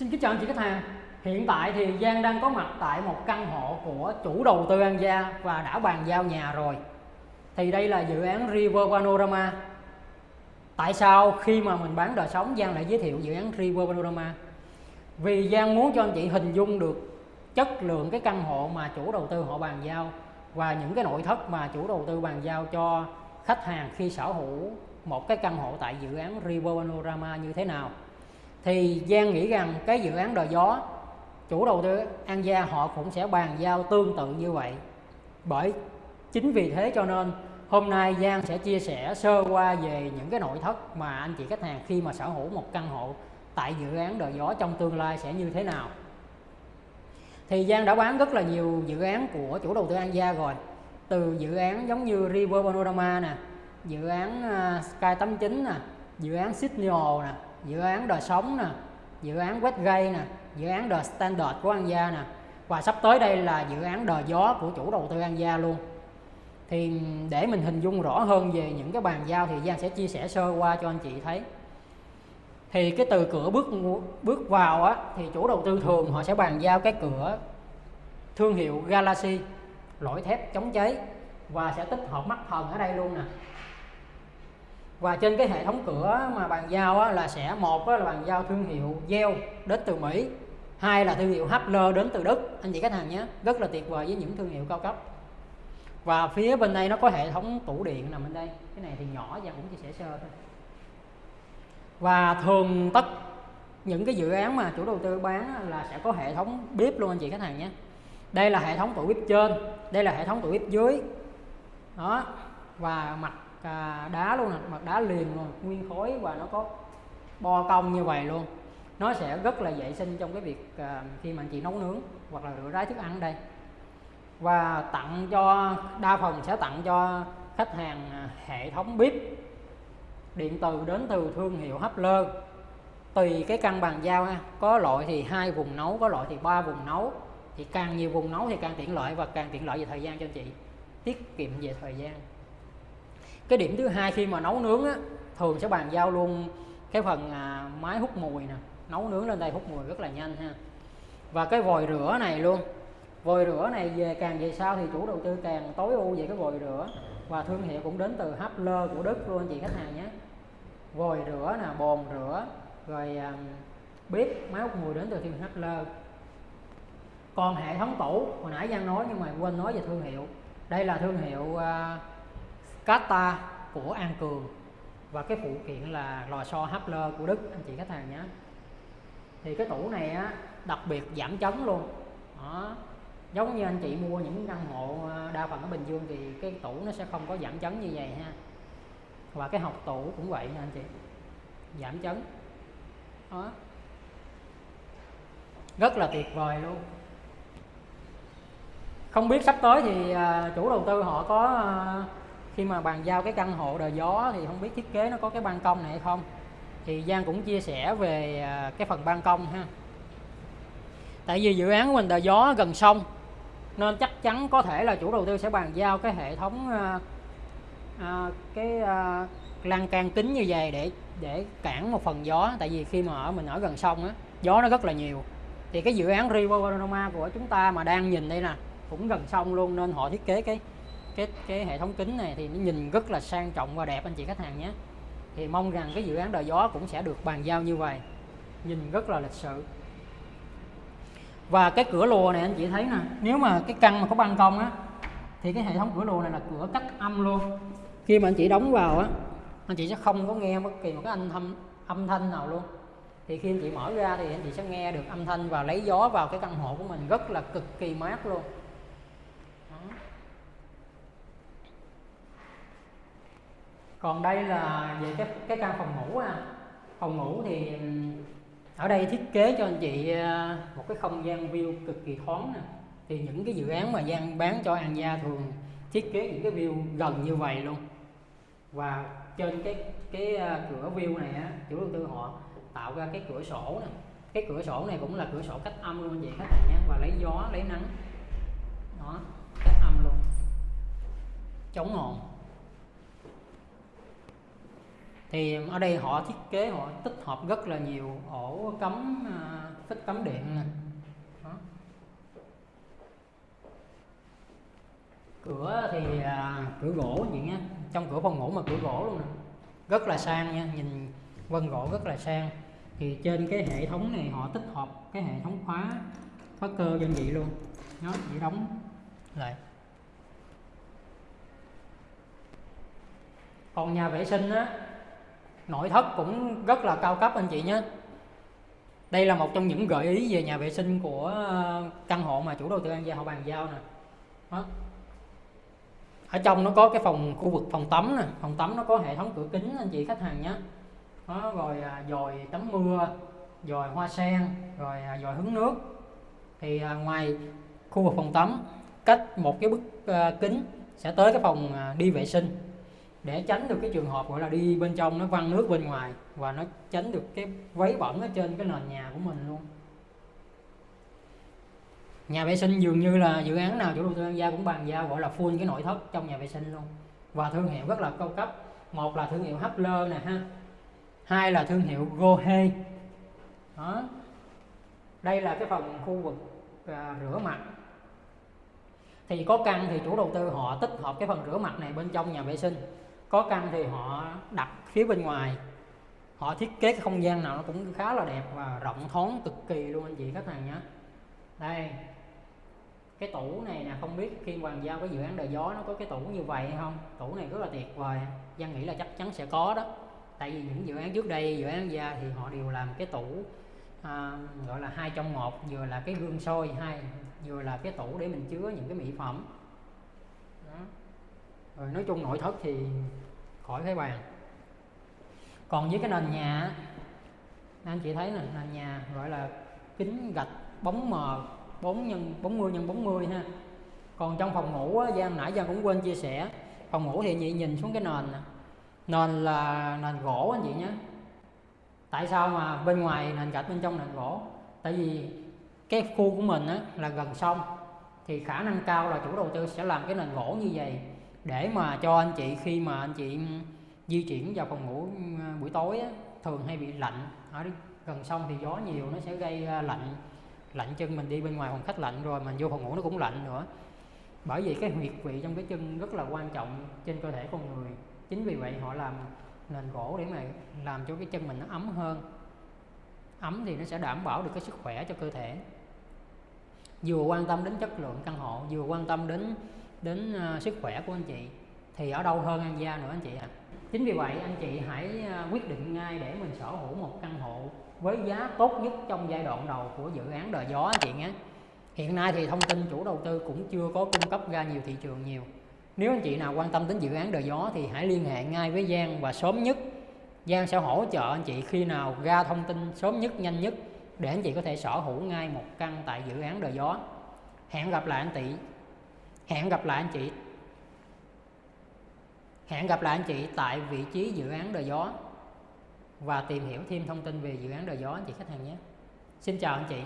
Xin kính chào anh chị khách hàng. Hiện tại thì Giang đang có mặt tại một căn hộ của chủ đầu tư An Gia và đã bàn giao nhà rồi. Thì đây là dự án River Panorama. Tại sao khi mà mình bán đời sống, Giang lại giới thiệu dự án River Panorama? Vì Giang muốn cho anh chị hình dung được chất lượng cái căn hộ mà chủ đầu tư họ bàn giao Và những cái nội thất mà chủ đầu tư bàn giao cho khách hàng khi sở hữu một cái căn hộ tại dự án River Panorama như thế nào thì Giang nghĩ rằng cái dự án đò gió, chủ đầu tư An Gia họ cũng sẽ bàn giao tương tự như vậy. Bởi chính vì thế cho nên hôm nay Giang sẽ chia sẻ sơ qua về những cái nội thất mà anh chị khách hàng khi mà sở hữu một căn hộ tại dự án đò gió trong tương lai sẽ như thế nào. Thì Giang đã bán rất là nhiều dự án của chủ đầu tư An Gia rồi. Từ dự án giống như River Panorama nè, dự án à, Sky 89 nè, dự án Sydney nè dự án đời sống nè, dự án Westgate nè, dự án The Standard của An Gia nè. Và sắp tới đây là dự án đờ gió của chủ đầu tư An Gia luôn. Thì để mình hình dung rõ hơn về những cái bàn giao thì Giang sẽ chia sẻ sơ qua cho anh chị thấy. Thì cái từ cửa bước bước vào á, thì chủ đầu tư thường họ sẽ bàn giao cái cửa thương hiệu Galaxy lõi thép chống cháy, và sẽ tích hợp mắt thần ở đây luôn nè và trên cái hệ thống cửa mà bàn giao á, là sẽ một á, là bàn giao thương hiệu Yale đến từ Mỹ. Hai là thương hiệu Hapler đến từ Đức. Anh chị khách hàng nhé rất là tuyệt vời với những thương hiệu cao cấp. Và phía bên đây nó có hệ thống tủ điện nằm bên đây. Cái này thì nhỏ và cũng chia sẻ sơ thôi. Và thường tất những cái dự án mà chủ đầu tư bán là sẽ có hệ thống bếp luôn anh chị khách hàng nhé. Đây là hệ thống tủ bếp trên đây là hệ thống tủ bếp dưới. Đó và mặt đá luôn nè mặt đá liền luôn nguyên khối và nó có bo cong như vậy luôn. Nó sẽ rất là vệ sinh trong cái việc à, khi mà anh chị nấu nướng hoặc là rửa rái thức ăn đây. Và tặng cho đa phần sẽ tặng cho khách hàng à, hệ thống bếp. Điện từ đến từ thương hiệu hấp lơ. tùy cái căn bàn giao ha có loại thì hai vùng nấu có loại thì ba vùng nấu. Thì càng nhiều vùng nấu thì càng tiện lợi và càng tiện lợi về thời gian cho anh chị. Tiết kiệm về thời gian cái điểm thứ hai khi mà nấu nướng á, thường sẽ bàn giao luôn cái phần à, máy hút mùi nè. Nấu nướng lên đây hút mùi rất là nhanh ha. Và cái vòi rửa này luôn. Vòi rửa này về càng về sau thì chủ đầu tư càng tối ưu về cái vòi rửa. Và thương hiệu cũng đến từ Hapler của Đức luôn anh chị khách hàng nhé. Vòi rửa nè bồn rửa rồi à, bếp máy hút mùi đến từ thương hiệu Hapler. Còn hệ thống tủ hồi nãy Giang nói nhưng mà quên nói về thương hiệu. Đây là thương hiệu à, Kata của An Cường. Và cái phụ kiện là lò xo Hapler của Đức, anh chị khách hàng nhé. Thì cái tủ này á, đặc biệt giảm chấn luôn. Đó. Giống như anh chị mua những căn hộ à, đa phần ở Bình Dương thì cái tủ nó sẽ không có giảm chấn như vậy ha. Và cái học tủ cũng vậy nha anh chị. Giảm chấn đó. Rất là tuyệt vời luôn. Không biết sắp tới thì à, chủ đầu tư họ có à, khi mà bàn giao cái căn hộ đời gió thì không biết thiết kế nó có cái ban công này hay không. Thì Giang cũng chia sẻ về à, cái phần ban công ha. Tại vì dự án của mình đời gió gần sông nên chắc chắn có thể là chủ đầu tư sẽ bàn giao cái hệ thống à, à, cái à, lan can kính như vậy để để cản một phần gió. Tại vì khi mà ở mình ở gần sông á gió nó rất là nhiều. Thì cái dự án River Panorama của chúng ta mà đang nhìn đây nè cũng gần sông luôn nên họ thiết kế cái cái cái hệ thống kính này thì nó nhìn rất là sang trọng và đẹp, anh chị khách hàng nhé. Thì mong rằng cái dự án đời gió cũng sẽ được bàn giao như vậy. Nhìn rất là lịch sự. Và cái cửa lùa này anh chị thấy nè, nếu mà cái căn mà có ban công á, thì cái hệ thống cửa lùa này là cửa cách âm luôn. Khi mà anh chị đóng vào á, anh chị sẽ không có nghe bất kỳ một cái âm thanh âm thanh nào luôn. Thì khi anh chị mở ra thì anh chị sẽ nghe được âm thanh và lấy gió vào cái căn hộ của mình rất là cực kỳ mát luôn. Còn đây là về cái cái căn phòng ngủ à phòng ngủ thì ở đây thiết kế cho anh chị ờ, một cái không gian view cực kỳ thoáng nè. Thì những cái dự án mà gian bán cho An Gia thường thiết kế những cái view gần như vậy luôn. Và trên cái cái ờ, cửa view này á, chủ đầu tư họ tạo ra cái cửa sổ nè. Cái cửa sổ này cũng là cửa sổ cách âm luôn vậy khách hàng nhé. Và lấy gió, lấy nắng. Đó, cách âm luôn. Chống ngọn thì ở đây họ thiết kế họ tích hợp rất là nhiều ổ cắm à, phích cắm điện nè. Cửa thì à, cửa gỗ vậy nhé trong cửa phòng ngủ mà cửa gỗ luôn nè. Rất là sang nha nhìn vân gỗ rất là sang. Thì trên cái hệ thống này họ tích hợp cái hệ thống khóa khóa cơ đơn vị luôn. Nó chỉ đóng. Lại. Còn nhà vệ sinh á nội thất cũng rất là cao cấp anh chị nhé. Đây là một trong những gợi ý về nhà vệ sinh của ờ, căn hộ mà chủ đầu tư An Gia họ bàn giao nè. Đó. ở trong nó có cái phòng, khu vực phòng tắm nè. Phòng tắm nó có hệ thống cửa kính anh chị khách hàng nhé. Đó, rồi à, dồi tắm mưa, dòi hoa sen, rồi à, dồi hứng nước. Thì à, ngoài khu vực phòng tắm, cách một cái bức ờ, kính sẽ tới cái phòng đi vệ sinh để tránh được cái trường hợp gọi là đi bên trong nó văng nước bên ngoài và nó tránh được cái vấy bẩn ở trên cái nền nhà của mình luôn. Nhà vệ sinh dường như là dự án nào chủ đầu tư An Gia cũng bàn giao gọi là full cái nội thất trong nhà vệ sinh luôn. Và thương hiệu rất là cao cấp. Một là thương hiệu Hapler nè ha. Hai là thương hiệu Gohe đó. Đây là cái phòng khu vực à, rửa mặt. Thì có căn thì chủ đầu tư họ tích hợp cái phần rửa mặt này bên trong nhà vệ sinh có căn thì họ đặt phía bên ngoài. Họ thiết kế cái không gian nào nó cũng khá là đẹp và rộng thoáng cực kỳ luôn anh chị khách hàng nhé. Đây cái tủ này nè không biết khi bàn giao cái dự án đời gió nó có cái tủ như vậy hay không? Tủ này rất là tuyệt vời Giang nghĩ là chắc chắn sẽ có đó. Tại vì những dự án trước đây dự án gia thì họ đều làm cái tủ à, gọi là hai trong một vừa là cái gương soi hai vừa là cái tủ để mình chứa những cái mỹ phẩm rồi nói chung nội thất thì khỏi phải bàn. Còn với cái nền nhà anh chị thấy nè nền nhà gọi là kính gạch bóng mờ 4 nhân 40 nhân 40 ha. Còn trong phòng ngủ á, Giang nãy Giang cũng quên chia sẻ phòng ngủ thì chị nhìn xuống cái nền nè. Nền là nền gỗ anh chị nhé. Tại sao mà bên ngoài nền gạch bên trong nền gỗ? Tại vì cái khu của mình á, là gần sông thì khả năng cao là chủ đầu tư sẽ làm cái nền gỗ như vậy để mà cho anh chị khi mà anh chị di chuyển vào phòng ngủ ừ, buổi tối á, thường hay bị lạnh. Ở gần sông thì gió nhiều nó sẽ gây à, lạnh lạnh chân mình đi bên ngoài phòng khách lạnh rồi mình vô phòng ngủ nó cũng lạnh nữa. Bởi vì cái huyệt vị trong cái chân rất là quan trọng trên cơ thể con người. Chính vì vậy họ làm nền gỗ để mà làm cho cái chân mình nó ấm hơn. Ấm thì nó sẽ đảm bảo được cái sức khỏe cho cơ thể. Vừa quan tâm đến chất lượng căn hộ vừa quan tâm đến đến ờ, sức khỏe của anh chị, thì ở đâu hơn an gia nữa anh chị ạ? À. chính vì vậy anh chị hãy ờ, quyết định ngay để mình sở hữu một căn hộ với giá tốt nhất trong giai đoạn đầu của dự án đời gió anh chị nhé. Hiện nay thì thông tin chủ đầu tư cũng chưa có cung cấp ra nhiều thị trường nhiều. Nếu anh chị nào quan tâm đến dự án đời gió thì hãy liên hệ ngay với Giang và sớm nhất. Giang sẽ hỗ trợ anh chị khi nào ra thông tin sớm nhất, nhanh nhất để anh chị có thể sở hữu ngay một căn tại dự án đời gió. Hẹn gặp lại anh chị hẹn gặp lại anh chị. Hẹn gặp lại anh chị tại vị trí dự án đời gió. Và tìm hiểu thêm thông tin về dự án đời gió anh chị khách hàng nhé. Xin chào anh chị.